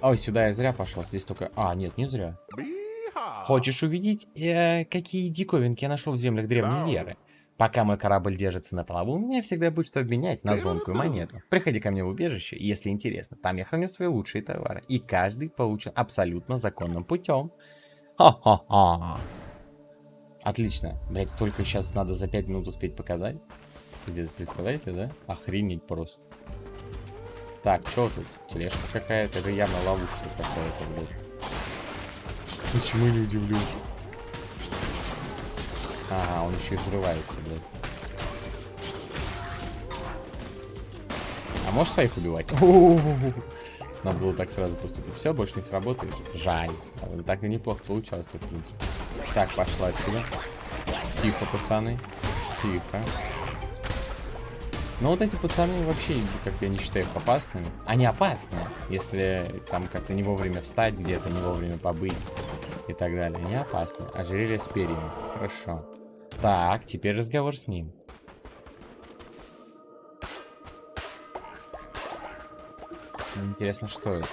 Ой, сюда я зря пошел. Здесь только... А, нет, не зря. Хочешь увидеть, э, какие диковинки я нашел в землях древней веры? Пока мой корабль держится на плаву, у меня всегда будет что обменять на звонкую монету. Приходи ко мне в убежище, если интересно. Там я храню свои лучшие товары. И каждый получен абсолютно законным путем. Ха-ха-ха. Отлично. Блять, столько сейчас надо за 5 минут успеть показать. Где-то представляете, да? Охренеть просто. Так, что тут? Тележка какая-то, это явно ловушка какая-то, блядь. Почему не удивлюсь? Ага, он еще и взрывается, блядь. А можешь своих убивать? Надо было так сразу поступить. Все, больше не сработает. Жаль. А так и неплохо получалось, в принципе. Так, пошла отсюда. Тихо, пацаны. Тихо. Но вот эти пацаны вообще, как я не считаю их опасными. Они опасны, если там как-то не вовремя встать где-то, не вовремя побыть и так далее. Они опасны. Ожерелье с перьями. Хорошо. Так, теперь разговор с ним. Интересно, что это?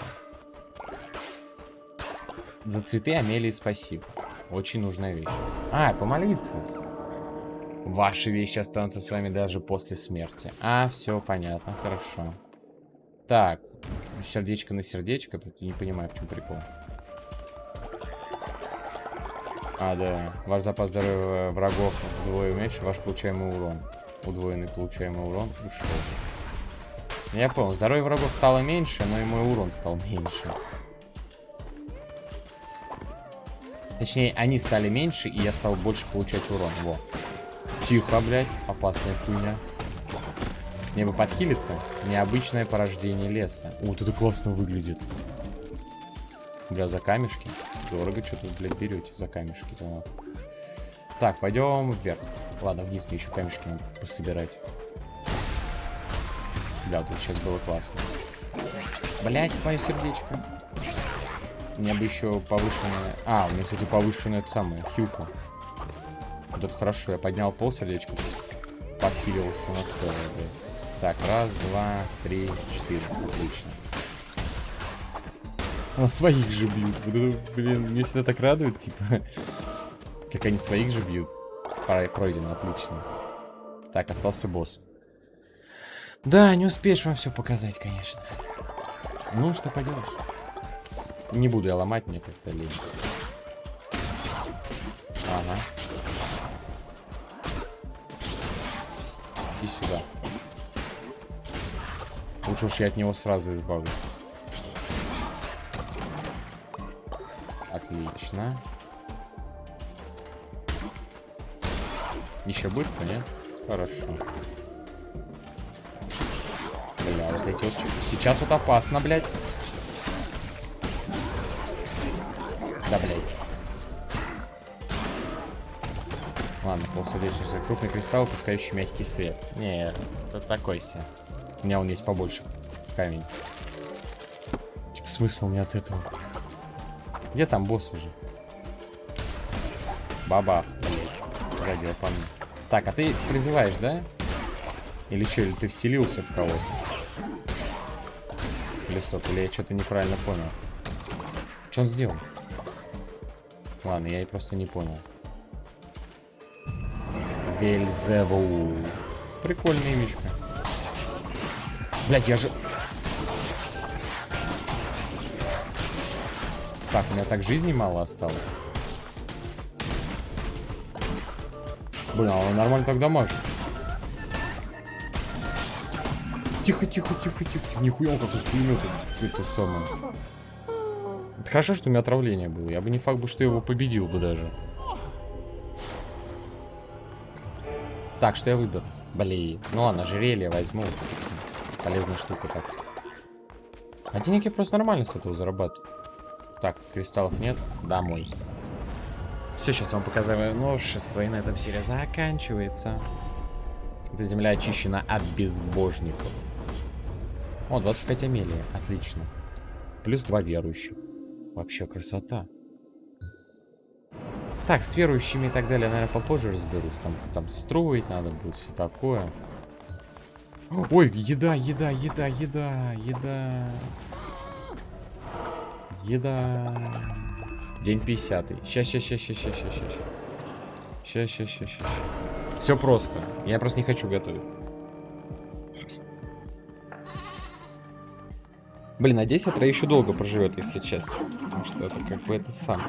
За цветы Амелии спасибо. Очень нужная вещь. А, помолиться. Ваши вещи останутся с вами даже после смерти. А, все понятно, хорошо. Так, сердечко на сердечко. Тут не понимаю, в чем прикол. А, да. Ваш запас здоровья врагов вдвое уменьшен, ваш получаемый урон. Удвоенный получаемый урон ушел. Я понял, здоровье врагов стало меньше, но и мой урон стал меньше. Точнее, они стали меньше, и я стал больше получать урон. Во. Тихо, блядь. Опасная хуйня. Мне бы подхилиться. Необычное порождение леса. Вот это классно выглядит. Бля, за камешки. Дорого что-то, блядь, берете за камешки. -то. Так, пойдем вверх. Ладно, вниз мне еще камешки надо пособирать. Бля, тут сейчас было классно. Блять, мое сердечко. Меня бы еще повышенная... А, у меня, кстати, повышенная это самое, хилка. Вот это хорошо, я поднял пол сердечко. Подхилился на целое, блядь. Так, раз, два, три, четыре. Отлично. А своих же бьют. Блин, мне всегда так радует, типа. Как они своих же бьют. Пройдено, отлично. Так, остался босс. Да, не успеешь вам все показать, конечно. Ну, что поделаешь. Не буду я ломать, мне как-то лень. Ага. Иди сюда. Лучше уж я от него сразу избавлюсь. Отлично. Еще будет, нет? Хорошо. Бля, вот эти вот... Сейчас вот опасно, блядь. Да, блядь. Ладно, полсердечный крупный кристалл, пускающий мягкий свет. Не, это такой себе. У меня он есть побольше. Камень. Типа смысл не от этого. Где там босс уже? Баба. Радио по. Так, а ты призываешь, да? Или что, или ты вселился в кого-то? Или стоп, или я что-то неправильно понял. Что он сделал? Ладно, я и просто не понял. Вельзевул. Прикольная имечка. Блять, я же... Так, у меня так жизни мало осталось. Блин, а он нормально тогда может. Тихо, тихо, тихо, тихо. Нихуя он как из пулемета. Это самое. Это хорошо, что у меня отравление было. Я бы не факт бы, что его победил бы даже. Так, что я выберу? Блин. Ну ладно, ожерелье возьму. Полезная штука так. А денег я просто нормально с этого зарабатываю. Так, кристаллов нет. Домой. Все, сейчас вам показываю новшество, и на этом серия заканчивается. Эта земля очищена от безбожников. О, 25 Амелия. Отлично. Плюс 2 верующих. Вообще красота. Так, с верующими и так далее, наверное, попозже разберусь. Там, там строить надо будет, все такое. Ой, еда, еда, еда, еда, еда. Еда. День 50. Сейчас, сейчас, сейчас, сейчас, сейчас, сейчас. Сейчас, сейчас, сейчас, сейчас. Все просто. Я просто не хочу готовить. Блин, надеюсь, Атра еще долго проживет, если честно. Потому что это как бы это сам.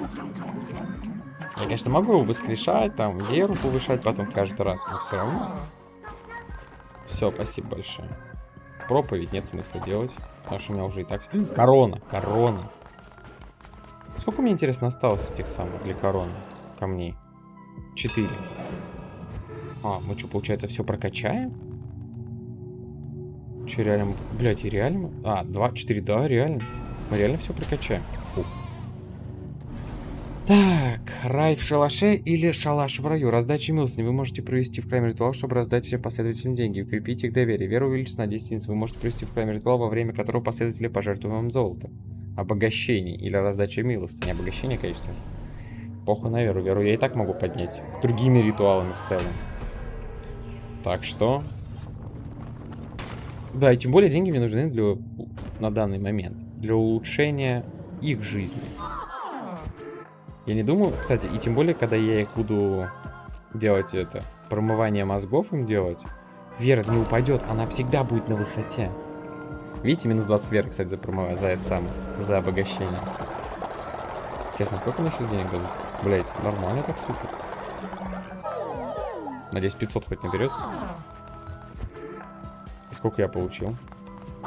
Я, конечно, могу его воскрешать, там, веру повышать потом каждый раз, но все равно. Все, спасибо большое. Проповедь нет смысла делать, потому что у меня уже и так... Корона, корона. Сколько мне, интересно, осталось этих самых для короны камней? Четыре. А, мы что, получается, все прокачаем? Че, реально? Блять, и реально? А, 2, 4, да, реально. Мы реально все прокачаем. Фу. Так, рай в шалаше или шалаш в раю? Раздача милостыни. Вы можете провести в храме ритуал, чтобы раздать всем последователям деньги. Укрепить их доверие. Вера увеличится на 10 единиц. Вы можете провести в храме ритуал, во время которого последователи пожертвуют вам золото. Обогащение или раздача милостыни. Обогащение, конечно. Похуй на веру. Веру я и так могу поднять. Другими ритуалами в целом. Так что... Да, и тем более деньги мне нужны для... на данный момент. Для улучшения их жизни. Я не думаю, кстати, и тем более, когда я их буду делать это, промывание мозгов им делать, вера не упадет, она всегда будет на высоте. Видите, минус 20 веры, кстати, за промывание, за это самое, за обогащение. Честно, сколько мне сейчас денег дадут? Блять, нормально так супер. Надеюсь, 500 хоть наберется. И сколько я получил?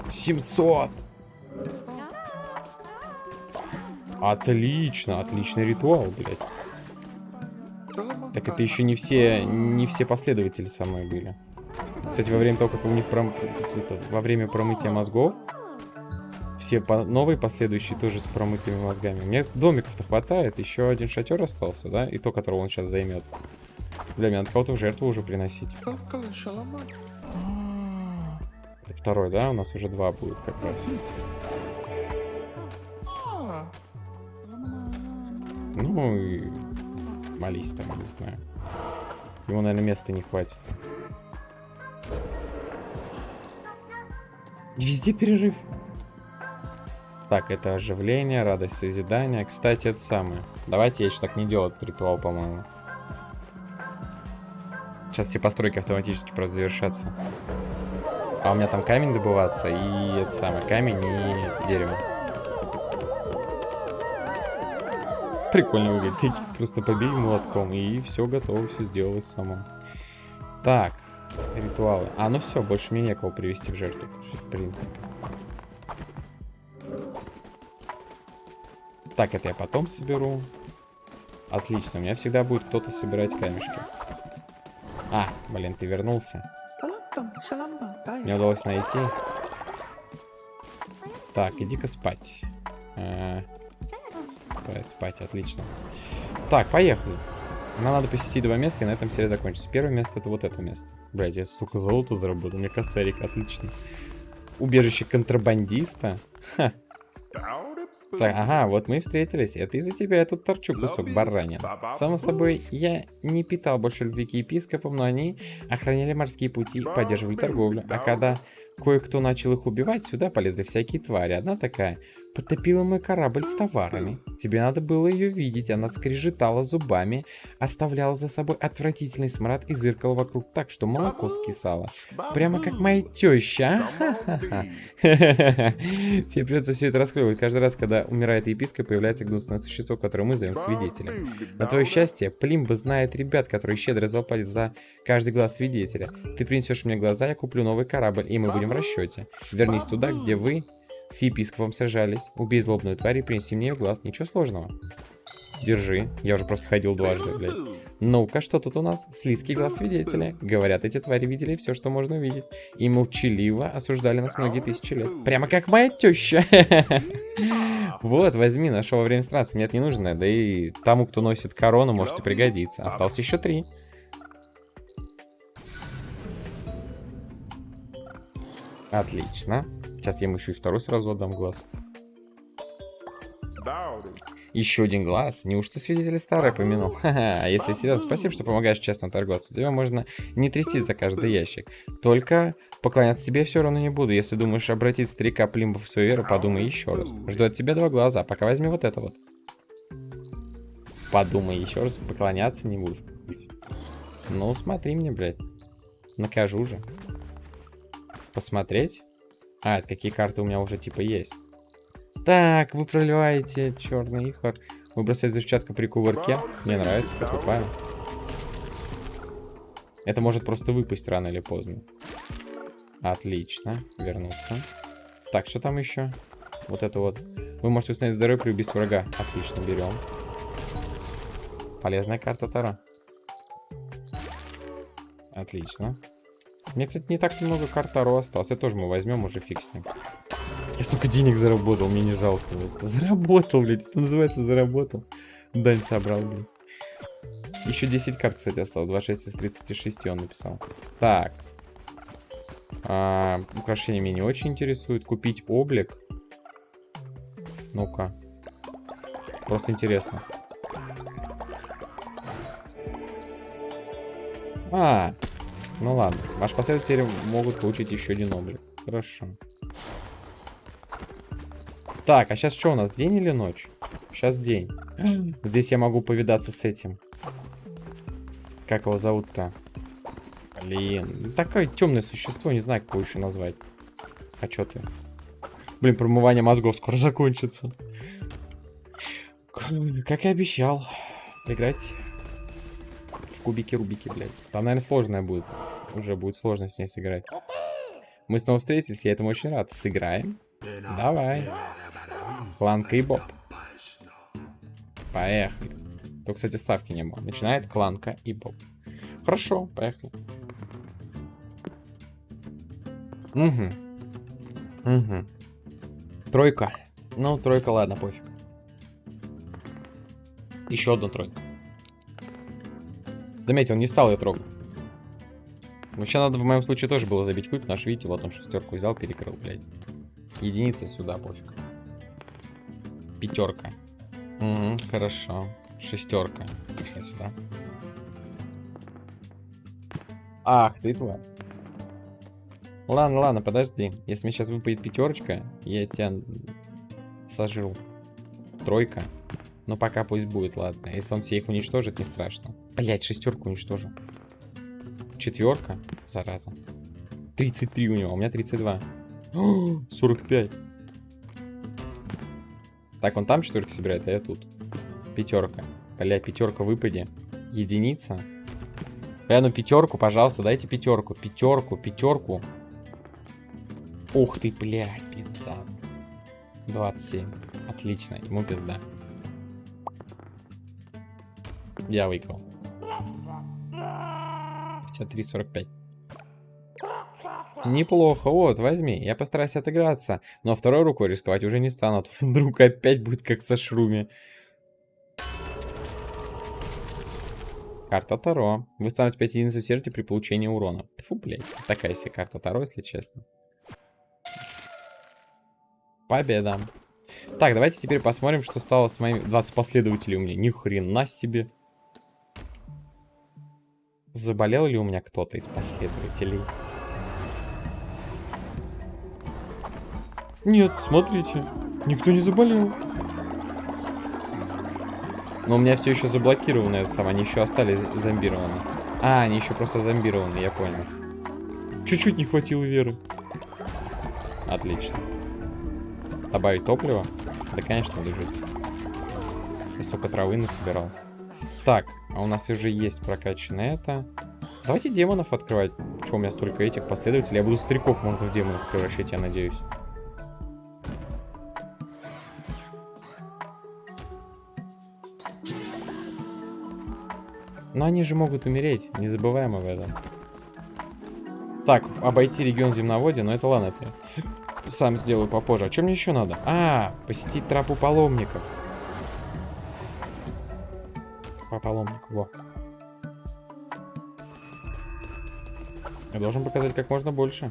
700! Отлично, отличный ритуал, блядь. Так это еще не все, не все последователи со мной были. Кстати, во время того, как у них пром... это, во время промытия мозгов, все по... новые последующие тоже с промытыми мозгами. Мне домиков-то хватает, еще один шатер остался, да? И то, которого он сейчас займет. Бля, мне надо кого-то в жертву уже приносить. Второй, да? У нас уже два будет как раз. Ну и молись там, не знаю. Ему, наверное, места не хватит. Везде перерыв. Так, это оживление, радость созидания. Кстати, это самое. Давайте я еще так не делаю этот ритуал, по-моему. Сейчас все постройки автоматически просто завершатся. А у меня там камень добываться и это самое, камень и дерево. Прикольно выглядит. Ты просто побей молотком, и все готово, все сделалось само. Так, ритуалы. А, ну все, больше мне некого привести в жертву, в принципе. Так, это я потом соберу. Отлично, у меня всегда будет кто-то собирать камешки. А, блин, ты вернулся. Мне удалось найти. Так, иди-ка спать. А, Спать, спать, отлично. Так, поехали. Нам надо посетить два места, и на этом серия закончится. Первое место это вот это место. Блять, я столько золота заработал. Мне косарик, отлично. Убежище контрабандиста. Так, ага, вот мы и встретились. Это из-за тебя я тут торчу кусок баранин. Само собой, я не питал больше любви к епископам, но они охраняли морские пути, поддерживали торговлю. А когда кое-кто начал их убивать, сюда полезли всякие твари. Одна такая Потопила мой корабль с товарами. Тебе надо было ее видеть. Она скрежетала зубами, оставляла за собой отвратительный смрад и зыркала вокруг так, что молоко скисало. Прямо как моя теща. Тебе придется все это расклевывать. Каждый раз, когда умирает епископ, появляется гнусное существо, которое мы зовем свидетелем. На твое счастье, Плимба знает ребят, которые щедро заплатят за каждый глаз свидетеля. Ты принесешь мне глаза, я куплю новый корабль, и мы будем в расчете. Вернись туда, где вы с епископом сражались. Убей злобную тварь и принеси мне ее глаз. Ничего сложного. Держи. Я уже просто ходил дважды, блядь. Ну-ка, что тут у нас? Слизкий глаз свидетеля. Говорят, эти твари видели все, что можно увидеть. И молчаливо осуждали нас многие тысячи лет. Прямо как моя теща. Вот, возьми, нашел во время странствия. Нет, не нужно. Да и тому, кто носит корону, может и пригодиться. Осталось еще три. Отлично. Сейчас я ему еще и второй сразу отдам глаз. Еще один глаз? Неужто свидетель старый помянул? Ха-ха, а если серьезно, спасибо, что помогаешь честно торговцу. Тебя можно не трясти за каждый ящик. Только поклоняться тебе все равно не буду. Если думаешь обратить старика Плимба в свою веру, подумай еще раз. Жду от тебя два глаза, пока возьми вот это вот. Подумай еще раз, поклоняться не будешь. Ну, смотри мне, блядь. Накажу же. Посмотреть? А, это какие карты у меня уже типа есть. Так, вы проливаете черный ихор. Выбросать взрывчатку при кувырке. Мне нравится, покупаю. Это может просто выпасть рано или поздно. Отлично. Вернуться. Так, что там еще? Вот это вот. Вы можете установить здоровье при убийстве врага. Отлично, берем. Полезная карта Таро. Отлично. Мне, кстати, не так много карт Таро осталось. Это тоже мы возьмем, уже фиг с ним. Я столько денег заработал, мне не жалко. блядь. Заработал, блядь. Это называется заработал. Дань собрал, блядь. Еще 10 карт, кстати, осталось. 26 из 36 он написал. Так. А, украшения меня не очень интересуют. Купить облик. Ну-ка. Просто интересно. А, ну ладно. Ваши последователи могут получить еще один облик. Хорошо. Так, а сейчас что у нас, день или ночь? Сейчас день. Здесь я могу повидаться с этим. Как его зовут-то? Блин, ну такое темное существо, не знаю, как его еще назвать. А что ты? Блин, промывание мозгов скоро закончится. Как и обещал. Играть кубики-рубики, блядь. Там, наверное, сложная будет. Уже будет сложно с ней сыграть. Мы снова встретились, я этому очень рад. Сыграем? Давай. Кланка и Боб. Поехали. То, кстати, ставки не было. Начинает Кланка и Боб. Хорошо, поехали. Угу. Угу. Тройка. Ну, тройка, ладно, пофиг. Еще одна тройка. Заметил, не стал я трогать. Вообще надо в моем случае тоже было забить куб, что, видите, вот он шестерку взял, перекрыл, блядь. Единица сюда, пофиг. Пятерка. Угу, хорошо. Шестерка. Пошли сюда. Ах, ты тварь. Ладно, ладно, подожди. Если мне сейчас выпадет пятерочка, я тебя сожру. Тройка. Но пока пусть будет, ладно. Если он все их уничтожит, не страшно. Блять, шестерку уничтожу. Четверка, зараза. 33 у него, у меня 32. О, 45. Так, он там четверки собирает, а я тут. Пятерка. Бля, пятерка выпади. Единица. Бля, ну пятерку, пожалуйста, дайте пятерку. Пятерку, пятерку. Ух ты, блядь, пизда. 27. Отлично, ему пизда. Я выиграл. 53-45. Неплохо, вот, возьми. Я постараюсь отыграться. Но второй рукой рисковать уже не стану. А вдруг опять будет как со шруми. Карта Таро. Вы станете 5 единиц сердца при получении урона. Фу, блядь. Такая себе карта Таро, если честно. Победа. Так, давайте теперь посмотрим, что стало с моими 20 последователей у меня. Ни хрена себе. Заболел ли у меня кто-то из последователей? Нет, смотрите. Никто не заболел. Но у меня все еще заблокировано это самое. Они еще остались зомбированы. А, они еще просто зомбированы, я понял. Чуть-чуть не хватило веры. Отлично. Добавить топливо? Да, конечно, жить. Я столько травы насобирал. Так, а у нас уже есть прокачанное это. Давайте демонов открывать. Чего у меня столько этих последователей? Я буду стариков, можно в демонов превращать, я надеюсь. Но они же могут умереть, не забываем об этом. Так, обойти регион земноводия, но это ладно, это сам сделаю попозже. А что мне еще надо? А, посетить трапу паломников. По паломнику, во. Я должен показать как можно больше.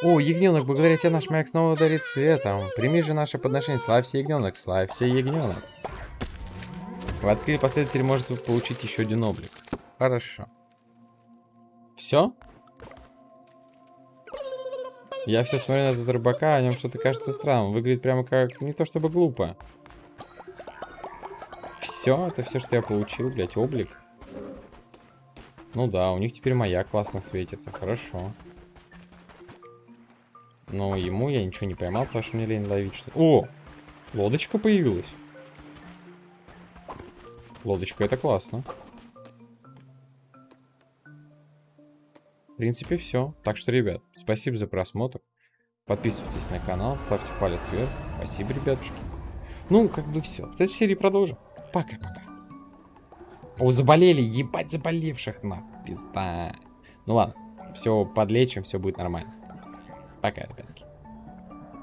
О, ягненок, благодаря тебе наш маяк снова ударит светом. Прими же наше подношение. Славься, ягненок, славься, ягненок. В открытии последователь может получить еще один облик. Хорошо. Все? Я все смотрю на этого рыбака, о нем что-то кажется странным. Выглядит прямо как... Не то чтобы глупо. Все, это все, что я получил, блядь, облик. Ну да, у них теперь моя классно светится, хорошо. Но ему я ничего не поймал, потому что мне лень ловить что -то. О! Лодочка появилась. Лодочка, это классно. В принципе, все. Так что, ребят, спасибо за просмотр. Подписывайтесь на канал, ставьте палец вверх. Спасибо, ребятушки. Ну, как бы все. В следующей серии продолжим. Пока-пока. О, заболели, ебать заболевших, нахуй. Пизда. Ну ладно, все подлечим, все будет нормально. Пока, ребятки.